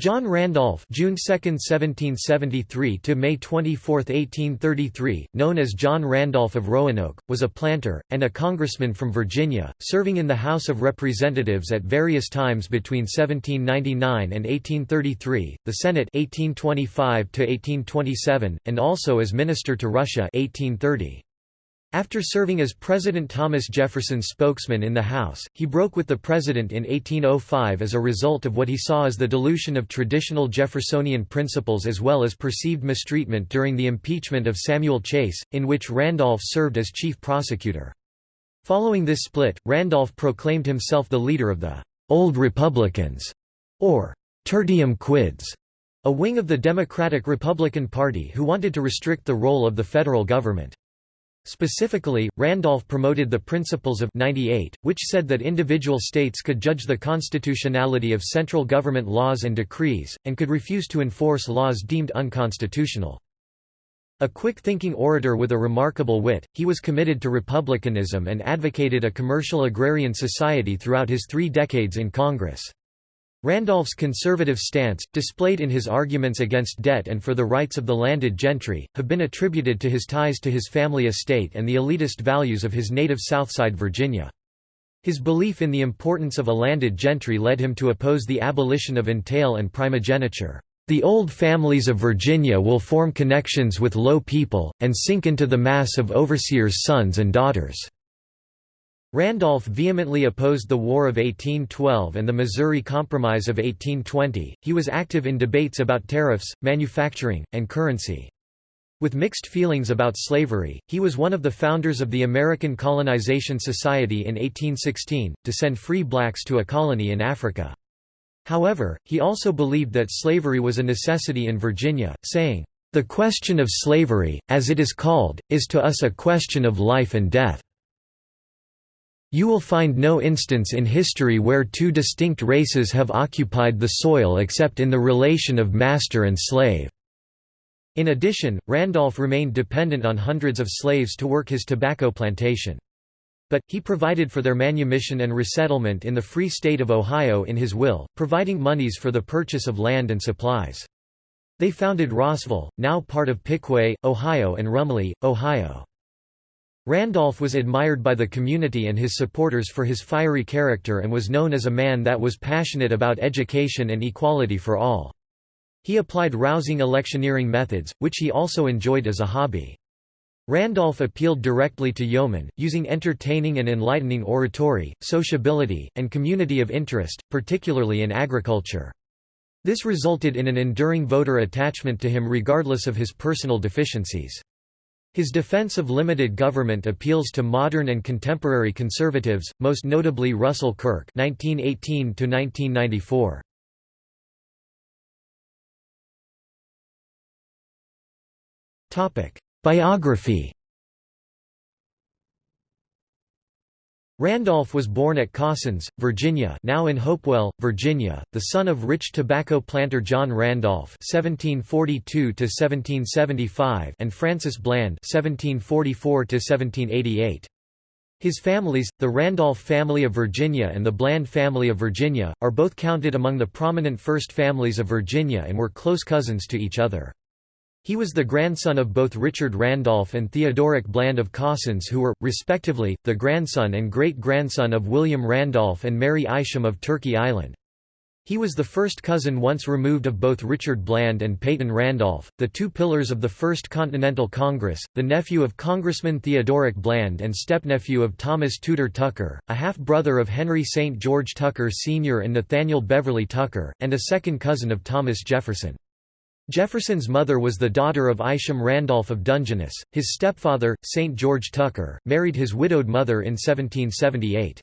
John Randolph June 2, 1773 to May 24, 1833, known as John Randolph of Roanoke, was a planter and a congressman from Virginia, serving in the House of Representatives at various times between 1799 and 1833, the Senate 1825 to 1827, and also as minister to Russia 1830. After serving as President Thomas Jefferson's spokesman in the House, he broke with the president in 1805 as a result of what he saw as the dilution of traditional Jeffersonian principles as well as perceived mistreatment during the impeachment of Samuel Chase, in which Randolph served as chief prosecutor. Following this split, Randolph proclaimed himself the leader of the «Old Republicans» or «Tertium Quids», a wing of the Democratic-Republican Party who wanted to restrict the role of the federal government. Specifically, Randolph promoted the Principles of 98, which said that individual states could judge the constitutionality of central government laws and decrees, and could refuse to enforce laws deemed unconstitutional. A quick-thinking orator with a remarkable wit, he was committed to republicanism and advocated a commercial agrarian society throughout his three decades in Congress. Randolph's conservative stance, displayed in his arguments against debt and for the rights of the landed gentry, have been attributed to his ties to his family estate and the elitist values of his native Southside Virginia. His belief in the importance of a landed gentry led him to oppose the abolition of entail and primogeniture. The old families of Virginia will form connections with low people, and sink into the mass of overseers' sons and daughters. Randolph vehemently opposed the War of 1812 and the Missouri Compromise of 1820. He was active in debates about tariffs, manufacturing, and currency. With mixed feelings about slavery, he was one of the founders of the American Colonization Society in 1816, to send free blacks to a colony in Africa. However, he also believed that slavery was a necessity in Virginia, saying, "...the question of slavery, as it is called, is to us a question of life and death." You will find no instance in history where two distinct races have occupied the soil except in the relation of master and slave." In addition, Randolph remained dependent on hundreds of slaves to work his tobacco plantation. But, he provided for their manumission and resettlement in the Free State of Ohio in his will, providing monies for the purchase of land and supplies. They founded Rossville, now part of Piqua, Ohio and Rumley, Ohio. Randolph was admired by the community and his supporters for his fiery character and was known as a man that was passionate about education and equality for all. He applied rousing electioneering methods, which he also enjoyed as a hobby. Randolph appealed directly to yeomen, using entertaining and enlightening oratory, sociability, and community of interest, particularly in agriculture. This resulted in an enduring voter attachment to him regardless of his personal deficiencies. His defense of limited government appeals to modern and contemporary conservatives, most notably Russell Kirk (1918–1994). Topic: Biography. Randolph was born at Cawsons, Virginia now in Hopewell, Virginia, the son of rich tobacco planter John Randolph (1742–1775) and Frances Bland (1744–1788). His families, the Randolph family of Virginia and the Bland family of Virginia, are both counted among the prominent first families of Virginia and were close cousins to each other. He was the grandson of both Richard Randolph and Theodoric Bland of Cawsons who were, respectively, the grandson and great-grandson of William Randolph and Mary Isham of Turkey Island. He was the first cousin once removed of both Richard Bland and Peyton Randolph, the two pillars of the First Continental Congress, the nephew of Congressman Theodoric Bland and stepnephew of Thomas Tudor Tucker, a half-brother of Henry St. George Tucker Sr. and Nathaniel Beverley Tucker, and a second cousin of Thomas Jefferson. Jefferson's mother was the daughter of Isham Randolph of Dungeness. His stepfather, St. George Tucker, married his widowed mother in 1778.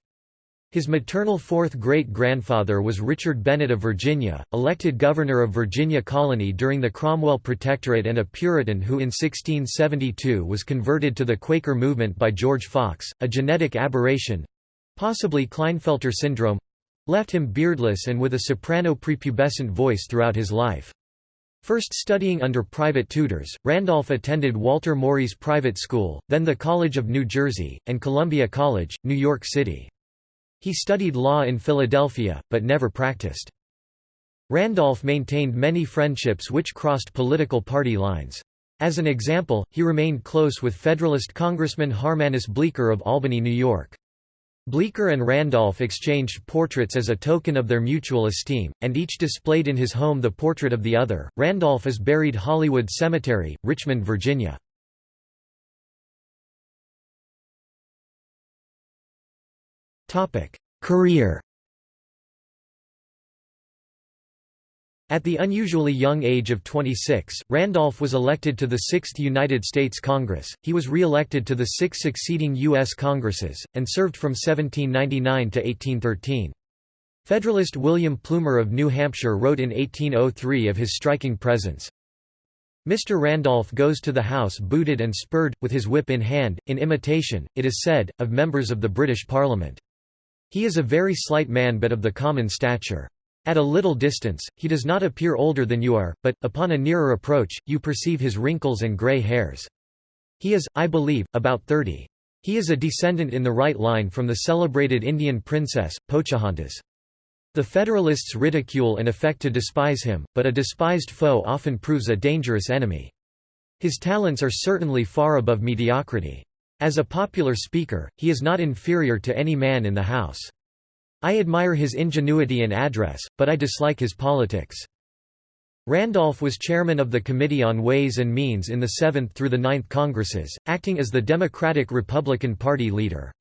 His maternal fourth great-grandfather was Richard Bennett of Virginia, elected governor of Virginia Colony during the Cromwell Protectorate and a Puritan who in 1672 was converted to the Quaker movement by George Fox, a genetic aberration—possibly Klinefelter syndrome—left him beardless and with a soprano prepubescent voice throughout his life. First studying under private tutors, Randolph attended Walker Maury's private school, then the College of New Jersey, and Columbia College, New York City. He studied law in Philadelphia, but never practiced. Randolph maintained many friendships which crossed political party lines. As an example, he remained close with Federalist Congressman Harmanus Bleecker of Albany, New York. Bleecker and Randolph exchanged portraits as a token of their mutual esteem, and each displayed in his home the portrait of the other. Randolph is buried Hollywood Cemetery, Richmond, Virginia. Career At the unusually young age of 26, Randolph was elected to the Sixth United States Congress. He was re-elected to the six succeeding U.S. Congresses, and served from 1799 to 1813. Federalist William Plumer of New Hampshire wrote in 1803 of his striking presence, Mr. Randolph goes to the House booted and spurred, with his whip in hand, in imitation, it is said, of members of the British Parliament. He is a very slight man but of the common stature. At a little distance, he does not appear older than you are, but, upon a nearer approach, you perceive his wrinkles and grey hairs. He is, I believe, about thirty. He is a descendant in the right line from the celebrated Indian princess, Pocahontas. The Federalists ridicule and affect to despise him, but a despised foe often proves a dangerous enemy. His talents are certainly far above mediocrity. As a popular speaker, he is not inferior to any man in the House. I admire his ingenuity and address, but I dislike his politics. Randolph was chairman of the Committee on Ways and Means in the 7th through the 9th Congresses, acting as the Democratic-Republican Party leader.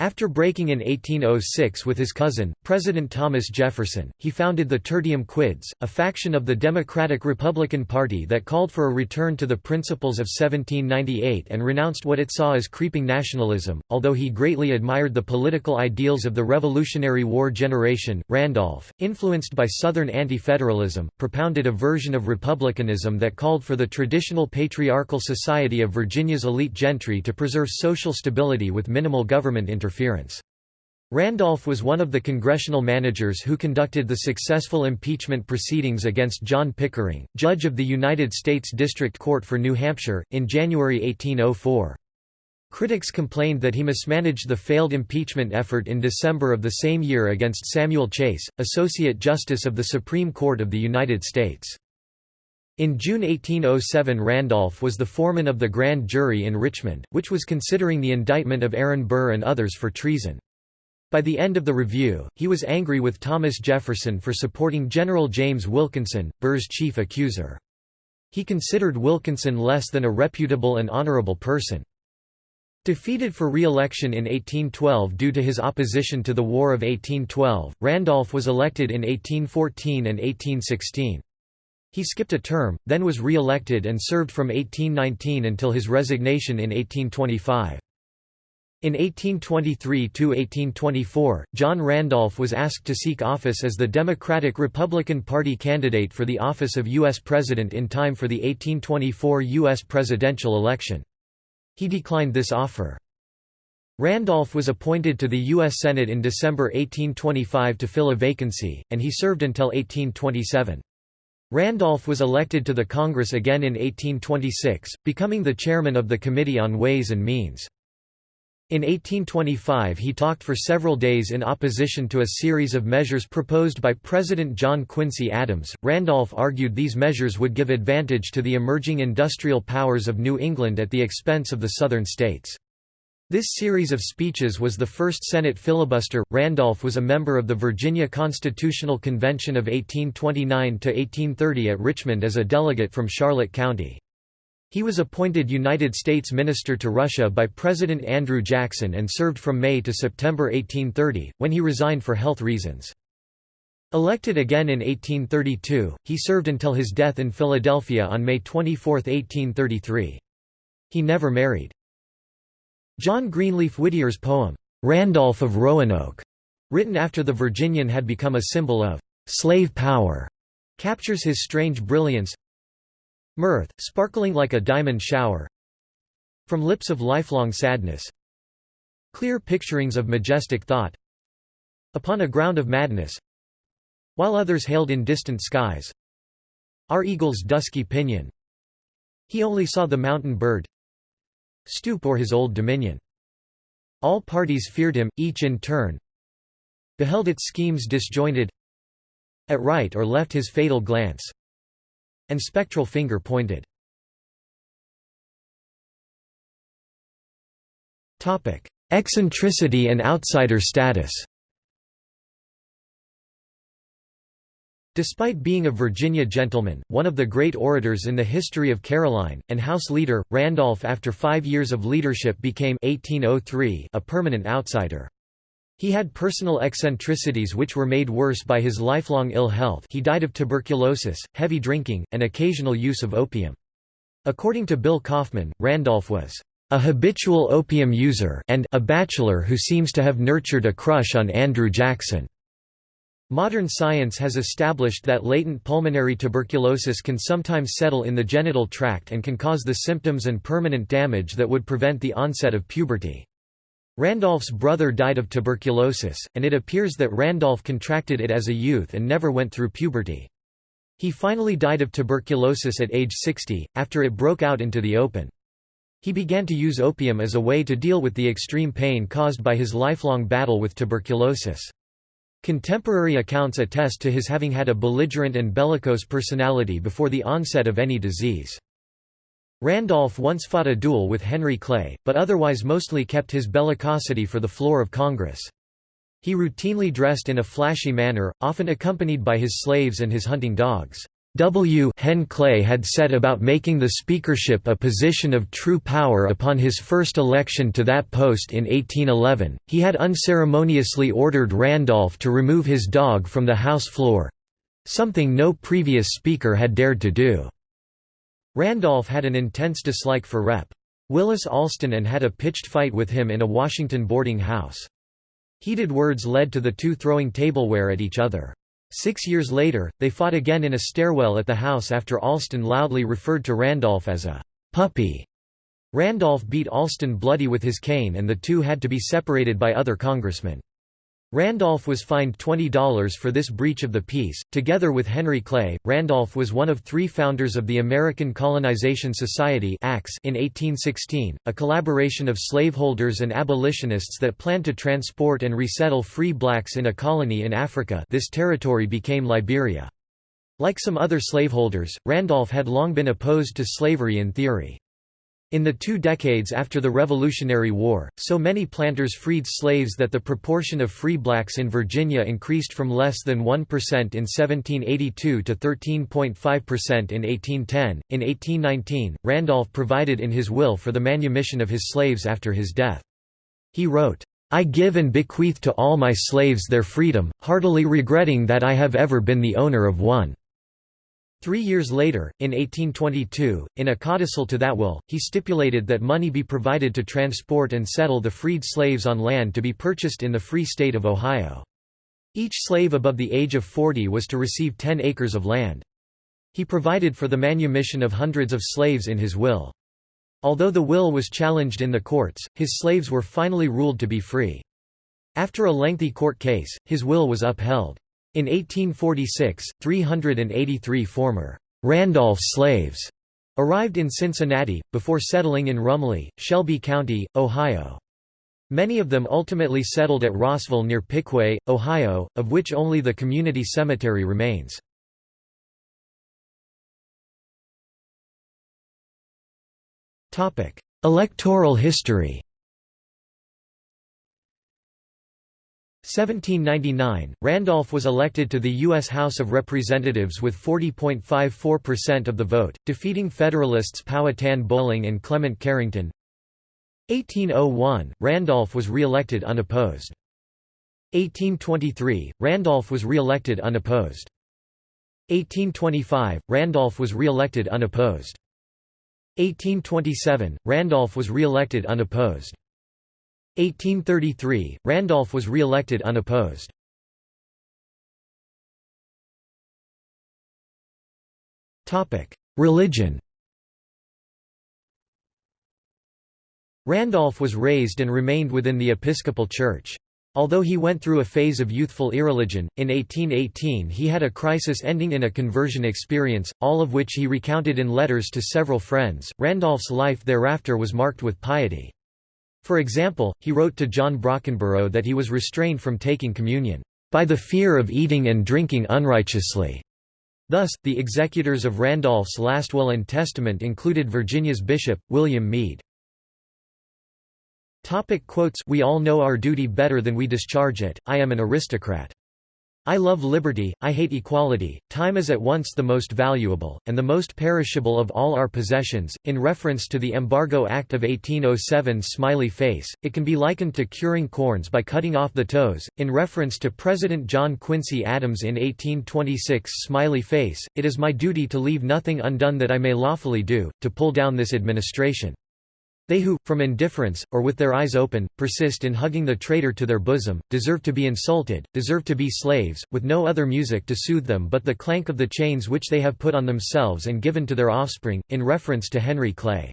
After breaking in 1806 with his cousin, President Thomas Jefferson, he founded the Tertium Quids, a faction of the Democratic-Republican Party that called for a return to the principles of 1798 and renounced what it saw as creeping nationalism. Although he greatly admired the political ideals of the Revolutionary War generation, Randolph, influenced by Southern anti-federalism, propounded a version of republicanism that called for the traditional patriarchal society of Virginia's elite gentry to preserve social stability with minimal government intervention interference. Randolph was one of the congressional managers who conducted the successful impeachment proceedings against John Pickering, judge of the United States District Court for New Hampshire, in January 1804. Critics complained that he mismanaged the failed impeachment effort in December of the same year against Samuel Chase, Associate Justice of the Supreme Court of the United States. In June 1807 Randolph was the foreman of the grand jury in Richmond, which was considering the indictment of Aaron Burr and others for treason. By the end of the review, he was angry with Thomas Jefferson for supporting General James Wilkinson, Burr's chief accuser. He considered Wilkinson less than a reputable and honorable person. Defeated for re-election in 1812 due to his opposition to the War of 1812, Randolph was elected in 1814 and 1816. He skipped a term, then was re-elected and served from 1819 until his resignation in 1825. In 1823–1824, John Randolph was asked to seek office as the Democratic-Republican Party candidate for the office of U.S. President in time for the 1824 U.S. presidential election. He declined this offer. Randolph was appointed to the U.S. Senate in December 1825 to fill a vacancy, and he served until 1827. Randolph was elected to the Congress again in 1826, becoming the chairman of the Committee on Ways and Means. In 1825 he talked for several days in opposition to a series of measures proposed by President John Quincy Adams. Randolph argued these measures would give advantage to the emerging industrial powers of New England at the expense of the southern states. This series of speeches was the first Senate filibuster. Randolph was a member of the Virginia Constitutional Convention of 1829 to 1830 at Richmond as a delegate from Charlotte County. He was appointed United States Minister to Russia by President Andrew Jackson and served from May to September 1830, when he resigned for health reasons. Elected again in 1832, he served until his death in Philadelphia on May 24, 1833. He never married. John Greenleaf Whittier's poem, "'Randolph of Roanoke", written after the Virginian had become a symbol of "'slave power", captures his strange brilliance. Mirth, sparkling like a diamond shower. From lips of lifelong sadness. Clear picturings of majestic thought. Upon a ground of madness. While others hailed in distant skies. Our eagle's dusky pinion. He only saw the mountain bird stoop o'er his old dominion. All parties feared him, each in turn beheld its schemes disjointed At right or left his fatal glance and spectral finger pointed. Eccentricity and outsider status Despite being a Virginia gentleman, one of the great orators in the history of Caroline, and House leader, Randolph after five years of leadership became 1803 a permanent outsider. He had personal eccentricities which were made worse by his lifelong ill health he died of tuberculosis, heavy drinking, and occasional use of opium. According to Bill Kauffman, Randolph was a habitual opium user and a bachelor who seems to have nurtured a crush on Andrew Jackson. Modern science has established that latent pulmonary tuberculosis can sometimes settle in the genital tract and can cause the symptoms and permanent damage that would prevent the onset of puberty. Randolph's brother died of tuberculosis, and it appears that Randolph contracted it as a youth and never went through puberty. He finally died of tuberculosis at age 60, after it broke out into the open. He began to use opium as a way to deal with the extreme pain caused by his lifelong battle with tuberculosis. Contemporary accounts attest to his having had a belligerent and bellicose personality before the onset of any disease. Randolph once fought a duel with Henry Clay, but otherwise mostly kept his bellicosity for the floor of Congress. He routinely dressed in a flashy manner, often accompanied by his slaves and his hunting dogs. W. Hen Clay had set about making the speakership a position of true power upon his first election to that post in 1811. He had unceremoniously ordered Randolph to remove his dog from the House floor something no previous speaker had dared to do. Randolph had an intense dislike for Rep. Willis Alston and had a pitched fight with him in a Washington boarding house. Heated words led to the two throwing tableware at each other. Six years later, they fought again in a stairwell at the house after Alston loudly referred to Randolph as a puppy. Randolph beat Alston bloody with his cane and the two had to be separated by other congressmen. Randolph was fined $20 for this breach of the peace. Together with Henry Clay, Randolph was one of three founders of the American Colonization Society in 1816, a collaboration of slaveholders and abolitionists that planned to transport and resettle free blacks in a colony in Africa this territory became Liberia. Like some other slaveholders, Randolph had long been opposed to slavery in theory. In the two decades after the Revolutionary War, so many planters freed slaves that the proportion of free blacks in Virginia increased from less than 1% in 1782 to 13.5% in 1810. In 1819, Randolph provided in his will for the manumission of his slaves after his death. He wrote, I give and bequeath to all my slaves their freedom, heartily regretting that I have ever been the owner of one. Three years later, in 1822, in a codicil to that will, he stipulated that money be provided to transport and settle the freed slaves on land to be purchased in the Free State of Ohio. Each slave above the age of 40 was to receive 10 acres of land. He provided for the manumission of hundreds of slaves in his will. Although the will was challenged in the courts, his slaves were finally ruled to be free. After a lengthy court case, his will was upheld. In 1846, 383 former Randolph slaves arrived in Cincinnati, before settling in Rumley, Shelby County, Ohio. Many of them ultimately settled at Rossville near Piqua, Ohio, of which only the community cemetery remains. Electoral history 1799, Randolph was elected to the U.S. House of Representatives with 40.54% of the vote, defeating Federalists Powhatan Bolling and Clement Carrington. 1801, Randolph was re-elected unopposed. 1823, Randolph was re-elected unopposed. 1825, Randolph was re-elected unopposed. 1827, Randolph was re-elected unopposed. 1833, Randolph was re-elected unopposed. Religion Randolph was raised and remained within the Episcopal Church. Although he went through a phase of youthful irreligion, in 1818 he had a crisis ending in a conversion experience, all of which he recounted in letters to several friends. Randolph's life thereafter was marked with piety. For example, he wrote to John Brockenbrough that he was restrained from taking communion. by the fear of eating and drinking unrighteously." Thus, the executors of Randolph's last will and testament included Virginia's bishop, William Meade. Topic quotes We all know our duty better than we discharge it, I am an aristocrat. I love liberty, I hate equality, time is at once the most valuable, and the most perishable of all our possessions. In reference to the Embargo Act of 1807 smiley face, it can be likened to curing corns by cutting off the toes. In reference to President John Quincy Adams in 1826 smiley face, it is my duty to leave nothing undone that I may lawfully do, to pull down this administration. They who, from indifference, or with their eyes open, persist in hugging the traitor to their bosom, deserve to be insulted, deserve to be slaves, with no other music to soothe them but the clank of the chains which they have put on themselves and given to their offspring, in reference to Henry Clay.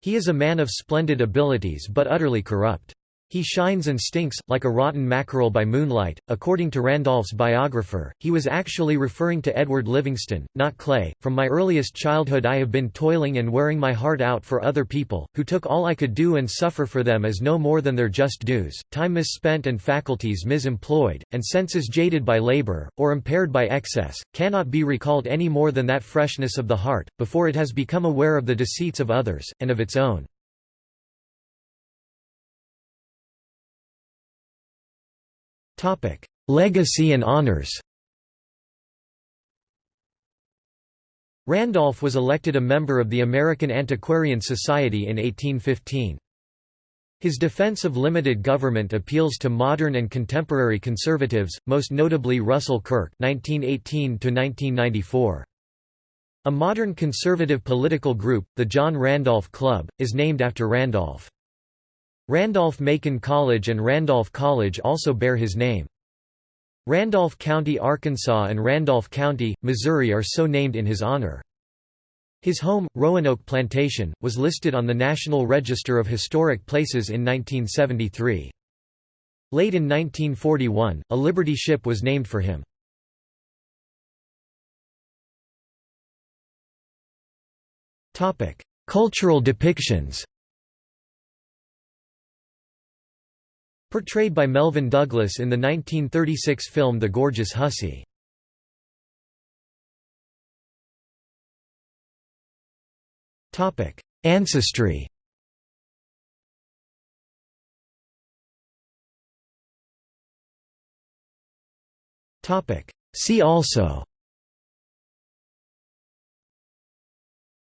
He is a man of splendid abilities but utterly corrupt. He shines and stinks, like a rotten mackerel by moonlight. According to Randolph's biographer, he was actually referring to Edward Livingston, not Clay. From my earliest childhood, I have been toiling and wearing my heart out for other people, who took all I could do and suffer for them as no more than their just dues, time misspent and faculties misemployed, and senses jaded by labor, or impaired by excess, cannot be recalled any more than that freshness of the heart, before it has become aware of the deceits of others, and of its own. Topic: Legacy and honors. Randolph was elected a member of the American Antiquarian Society in 1815. His defense of limited government appeals to modern and contemporary conservatives, most notably Russell Kirk (1918–1994). A modern conservative political group, the John Randolph Club, is named after Randolph. Randolph-Macon College and Randolph College also bear his name. Randolph County, Arkansas and Randolph County, Missouri are so named in his honor. His home, Roanoke Plantation, was listed on the National Register of Historic Places in 1973. Late in 1941, a Liberty ship was named for him. Cultural depictions Portrayed by Melvyn Douglas in the 1936 film The Gorgeous Hussy. Ancestry. See also.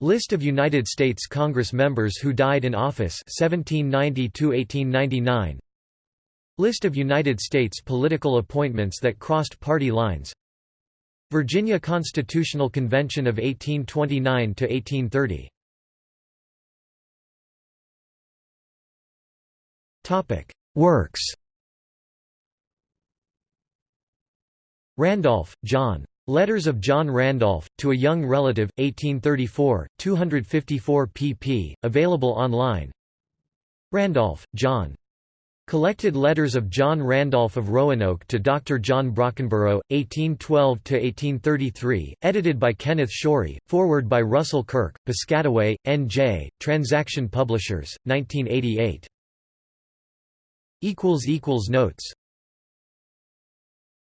List of United States Congress members who died in office 1790 1899 List of United States political appointments that crossed party lines Virginia Constitutional Convention of 1829–1830 Works Randolph, John. Letters of John Randolph, to a Young Relative, 1834, 254 pp. Available online Randolph, John. Collected Letters of John Randolph of Roanoke to Dr. John Brockenbrough, 1812–1833, edited by Kenneth Shorey, forward by Russell Kirk, Piscataway, N.J., Transaction Publishers, 1988. Notes